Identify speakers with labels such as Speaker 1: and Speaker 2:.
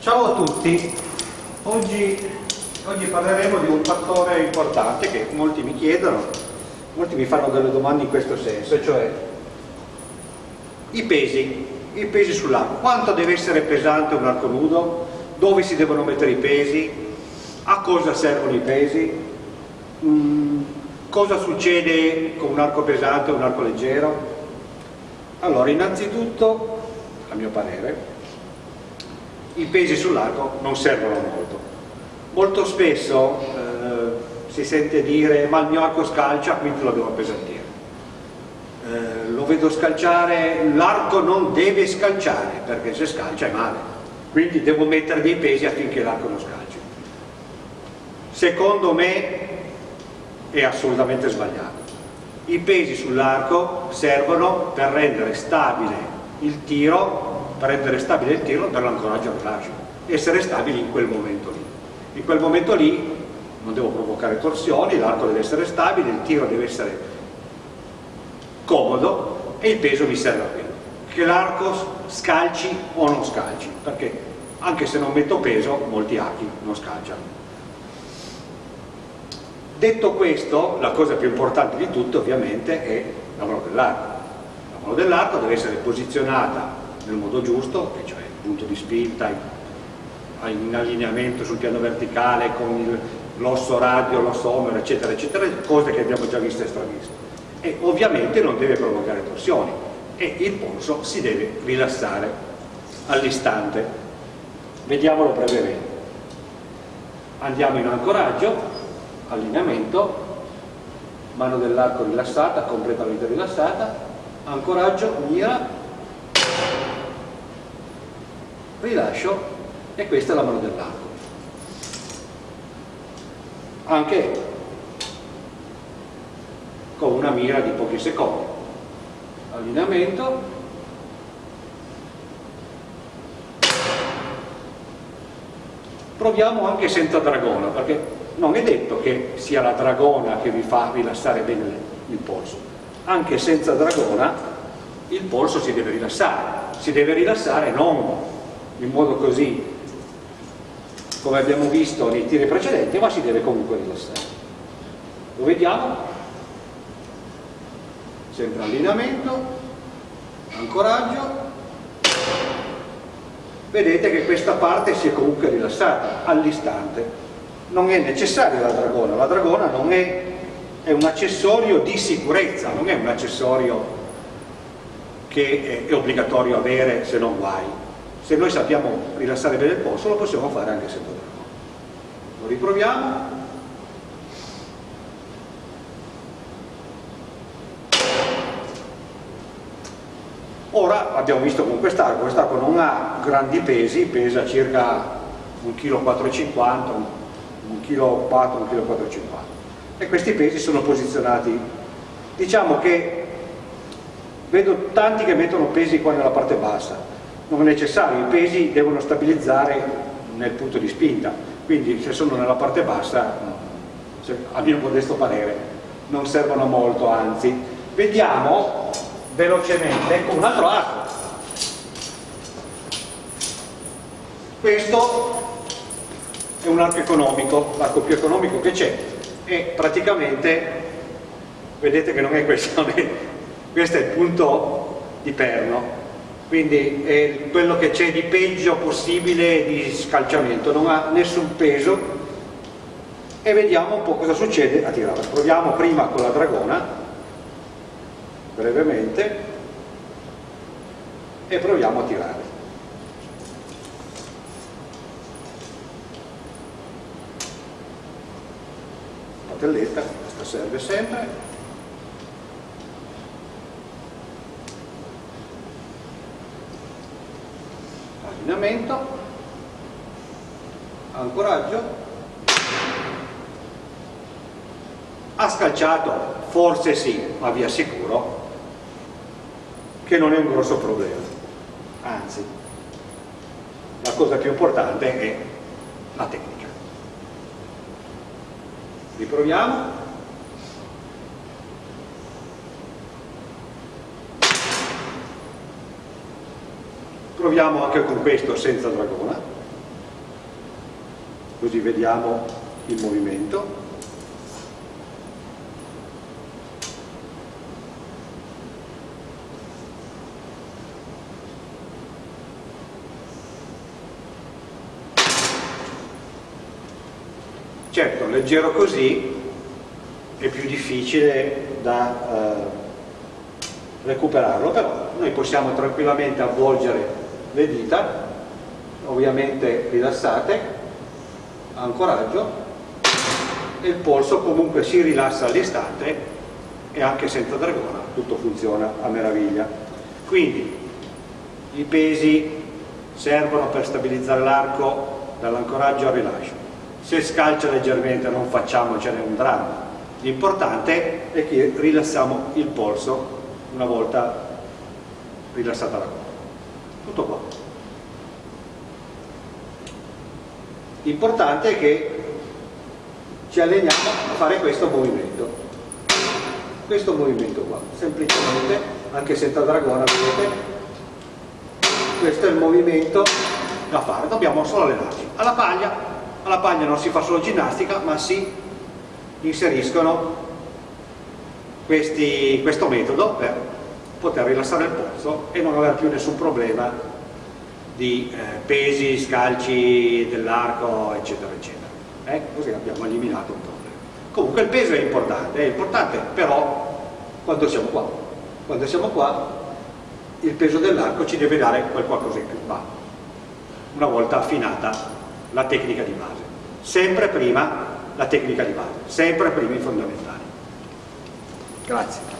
Speaker 1: Ciao a tutti, oggi, oggi, parleremo di un fattore importante che molti mi chiedono, molti mi fanno delle domande in questo senso, cioè i pesi, i pesi sull'arco, quanto deve essere pesante un arco nudo, dove si devono mettere i pesi, a cosa servono i pesi, mm, cosa succede con un arco pesante e un arco leggero. Allora, innanzitutto, a mio parere, i pesi sull'arco non servono molto. Molto spesso eh, si sente dire ma il mio arco scalcia, quindi lo devo appesantire. Eh, lo vedo scalciare, l'arco non deve scalciare perché se scalcia è male, quindi devo mettere dei pesi affinché l'arco non scalci. Secondo me è assolutamente sbagliato. I pesi sull'arco servono per rendere stabile il tiro per rendere stabile il tiro per l'ancoraggio al rilascio essere stabili in quel momento lì. In quel momento lì non devo provocare torsioni l'arco deve essere stabile il tiro deve essere comodo e il peso mi serve a quello che l'arco scalci o non scalci perché anche se non metto peso molti archi non scalciano. Detto questo la cosa più importante di tutto ovviamente è la mano dell'arco. La mano dell'arco deve essere posizionata nel modo giusto, cioè il punto di spinta in allineamento sul piano verticale con l'osso radio, l'osso omero, eccetera, eccetera, cose che abbiamo già visto e straviste. E ovviamente non deve provocare torsioni e il polso si deve rilassare all'istante. Vediamolo brevemente. Andiamo in ancoraggio, allineamento, mano dell'arco rilassata, completamente rilassata, ancoraggio, mira, rilascio e questa è la mano dell'arco. Anche con una mira di pochi secondi. Allineamento. Proviamo anche senza dragona perché non è detto che sia la dragona che vi fa rilassare bene il polso. Anche senza dragona il polso si deve rilassare. Si deve rilassare non in modo così come abbiamo visto nei tiri precedenti ma si deve comunque rilassare. Lo vediamo. Sempre allineamento ancoraggio. Vedete che questa parte si è comunque rilassata all'istante. Non è necessaria la dragona la dragona non è, è un accessorio di sicurezza non è un accessorio che è, obbligatorio avere se non guai se noi sappiamo rilassare bene il polso lo possiamo fare anche senza dragone lo riproviamo. Ora abbiamo visto con quest'arco quest'arco non ha grandi pesi pesa circa 1,450 kg 1,4 kg 1,4 kg e questi pesi sono posizionati. Diciamo che vedo tanti che mettono pesi qua nella parte bassa non è necessario, i pesi devono stabilizzare nel punto di spinta, quindi se sono nella parte bassa, a mio modesto parere, non servono molto, anzi. Vediamo velocemente con un altro arco. Questo è un arco economico, l'arco più economico che c'è e praticamente, vedete che non è questo, questo è il punto di perno, quindi è quello che c'è di peggio possibile di scalciamento, non ha nessun peso e vediamo un po' cosa succede a tirare. Proviamo prima con la dragona, brevemente, e proviamo a tirare. Patelletta, questa serve sempre, allineamento, ancoraggio, ha scalciato? Forse sì, ma vi assicuro che non è un grosso problema, anzi la cosa più importante è la tecnica. Riproviamo. Proviamo anche con questo senza dragona così vediamo il movimento. Certo, leggero così è più difficile da eh, recuperarlo, però noi possiamo tranquillamente avvolgere le dita, ovviamente rilassate, ancoraggio e il polso comunque si rilassa all'istante e anche senza dragona tutto funziona a meraviglia. Quindi i pesi servono per stabilizzare l'arco dall'ancoraggio al rilascio. Se scalcia leggermente non facciamocene un dramma, l'importante è che rilassiamo il polso una volta rilassata la coda. Tutto qua. L'importante è che ci alleniamo a fare questo movimento. Questo movimento qua, semplicemente, anche senza dragona, vedete, questo è il movimento da fare, dobbiamo solo allenarci. Alla paglia, alla paglia non si fa solo ginnastica, ma si inseriscono questi, questo metodo per poter rilassare il polso e non avere più nessun problema di eh, pesi, scalci dell'arco, eccetera, eccetera. Eh? Così abbiamo eliminato un problema. Comunque il peso è importante, è importante però quando siamo qua. Quando siamo qua il peso dell'arco ci deve dare qualcosa in più, ma una volta affinata la tecnica di base. Sempre prima la tecnica di base, sempre prima i fondamentali. Grazie.